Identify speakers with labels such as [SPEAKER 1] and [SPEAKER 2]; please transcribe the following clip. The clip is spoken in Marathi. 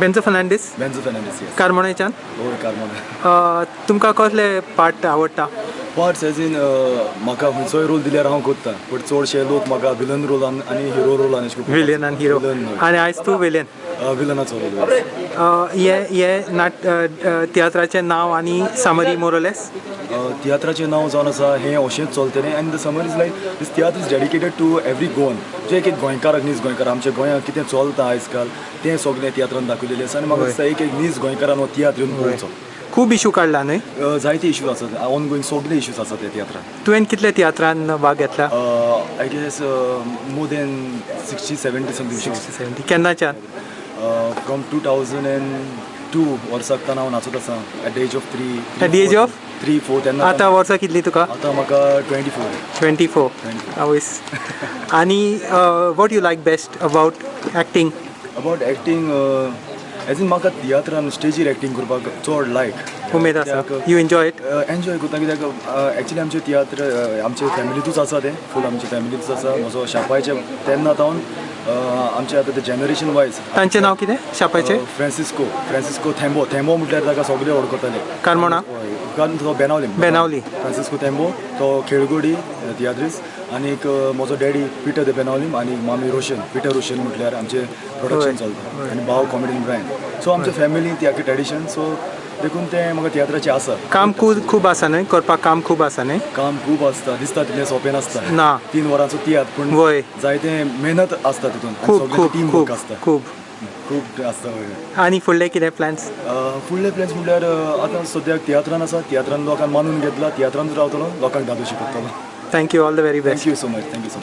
[SPEAKER 1] बेन्झो फर्नांडीस?
[SPEAKER 2] बेन्झो फेर्नांडीस येस
[SPEAKER 1] कार्मोनेच्यान
[SPEAKER 2] होय कार्मोन.
[SPEAKER 1] अ, तुमकां कसले पार्ट आवडटा
[SPEAKER 2] पार्ट्स एज इन म्हाका खंयचोय रोल दिल्यार हांव करता बट चडशे लोक म्हाका विलन रोलान आनी हिरो रोलान अशें
[SPEAKER 1] विलियन आनी हिरो आनी आयज तूं विलियन
[SPEAKER 2] विलनाचो रोल
[SPEAKER 1] हे हे नाट तियात्राचें नांव आनी सामरी मोरलेस
[SPEAKER 2] तियात्राचें नांव जावन आसा हें अशेंच चलतलें आनी the summer is like this tiatr is dedicated to every Goan जे एक एक गोंयकार नीज गोंयकार आमच्या गोंयांत कितें चलता आयज काल तें सगळें तियात्रान दाखयलेलें आसा आनी म्हाका दिसता एक एक नीज गोंयकारान हो तियात्र येवन पळोवचो
[SPEAKER 1] खूब इशू काडला न्हय
[SPEAKER 2] जायते इश्यूज आसात ऑन गोईंग सगळे इश्यूज आसात त्या तियात्रान
[SPEAKER 1] तुवें कितले तियात्रान भाग घेतला?
[SPEAKER 2] I guess more than sixty seventy something
[SPEAKER 1] केन्नाच्यान
[SPEAKER 2] from two thousand and two वर्सांतल्यान हांव नाचत आसा. At the age of three
[SPEAKER 1] At the age of?
[SPEAKER 2] Three four तेन्ना
[SPEAKER 1] आतां वर्सां कितली तुका?
[SPEAKER 2] आतां म्हाका ट्वेंटी फोर
[SPEAKER 1] ट्वेंटी फोर आवयस आनी what you like best about acting
[SPEAKER 2] about acting age in म्हाका तियात्रान स्टेजीर एक्टींग करपाक चड लायक
[SPEAKER 1] उमेद आसा. यू एन्जॉय इट
[SPEAKER 2] एन्जॉय करता कित्याक एक्चुली आमचें तियात्र आमचे फॅमिलीतूच आसा तें. फूल आमचे फॅमिलीतूच आसा. म्हजो शापायचे तेन्ना तावन आमचे आतां ते जनरेशन वायज
[SPEAKER 1] तांचें नांव कितें? शापाचें
[SPEAKER 2] फ्रांसिस्को फ्रांसिस्को थेंबो थेंबो म्हटल्यार ताका सगळे वळखताले
[SPEAKER 1] कार्मोणा?
[SPEAKER 2] बेनावली
[SPEAKER 1] बेनावली.
[SPEAKER 2] फ्रांसिस्को थेंबो तो खेळगडी तियात्रीस आनी एक म्हजो डॅडी पिटर द बेनावलीम आनी मामी रोशन पिटर रोशन म्हटल्यार आमचे प्रोडक्शन चलता. आनी भाव कॉमेडीन ब्रायन सो आमच्या फॅमिलीन ती ट्रेडिशन सो देखून तें म्हाका तियात्राचें आसा
[SPEAKER 1] काम खूब खूब आसा न्हय करपाक काम खूब आसा न्हय
[SPEAKER 2] काम खूब आसता दिसता तितलें सोंपें नासता
[SPEAKER 1] ना.
[SPEAKER 2] तीन वरांचो तियात्र पूण
[SPEAKER 1] वय.
[SPEAKER 2] जायते मेहनत आसता तितून
[SPEAKER 1] खूब खूब
[SPEAKER 2] टीम
[SPEAKER 1] खूब
[SPEAKER 2] आसता
[SPEAKER 1] खूब
[SPEAKER 2] खूब आसता
[SPEAKER 1] आनी फुडले कितें प्लॅन्स
[SPEAKER 2] फुडले प्लॅन्स म्हटल्यार आतां सद्याक तियात्रान आसा तियात्रान लोकांक मानून घेतला तियात्रानूच रावतलो लोकांक धादोशी करतलो
[SPEAKER 1] thank you all the very best
[SPEAKER 2] thank you so much thank you so much